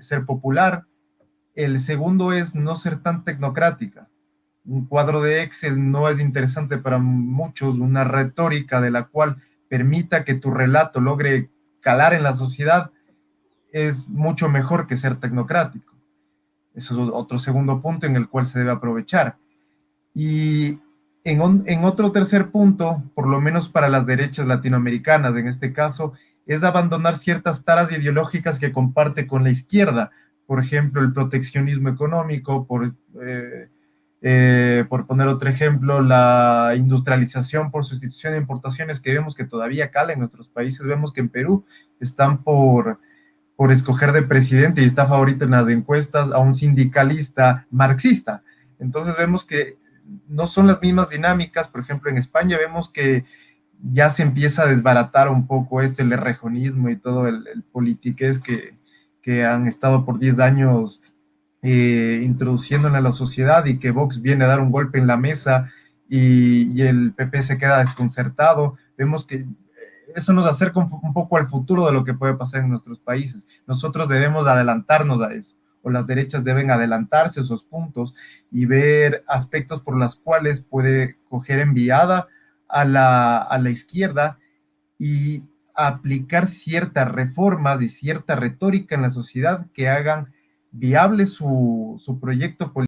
ser popular. El segundo es no ser tan tecnocrática. Un cuadro de Excel no es interesante para muchos, una retórica de la cual permita que tu relato logre calar en la sociedad es mucho mejor que ser tecnocrático. Eso es otro segundo punto en el cual se debe aprovechar. Y en, otro tercer punto, por lo menos para las derechas latinoamericanas en este caso, es abandonar ciertas taras ideológicas que comparte con la izquierda, por ejemplo, el proteccionismo económico, por, eh, eh, por poner otro ejemplo, la industrialización por sustitución de importaciones que vemos que todavía cala en nuestros países. Vemos que en Perú están por, por escoger de presidente y está favorito en las encuestas a un sindicalista marxista. Entonces vemos que no son las mismas dinámicas. Por ejemplo, en España vemos que ya se empieza a desbaratar un poco este, el rejonismo y todo el, el politiqués que, que, han estado por 10 años eh, introduciendo en la sociedad y que Vox viene a dar un golpe en la mesa y, y, el PP se queda desconcertado. Vemos que eso nos acerca un, un, poco al futuro de lo que puede pasar en nuestros países. Nosotros debemos adelantarnos a eso, o las derechas deben adelantarse a esos puntos y ver aspectos por los cuales puede coger enviada a la, a la izquierda y aplicar ciertas reformas y cierta retórica en la sociedad que hagan viable su, su proyecto político